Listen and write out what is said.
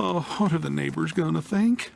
Oh, what are the neighbors gonna think?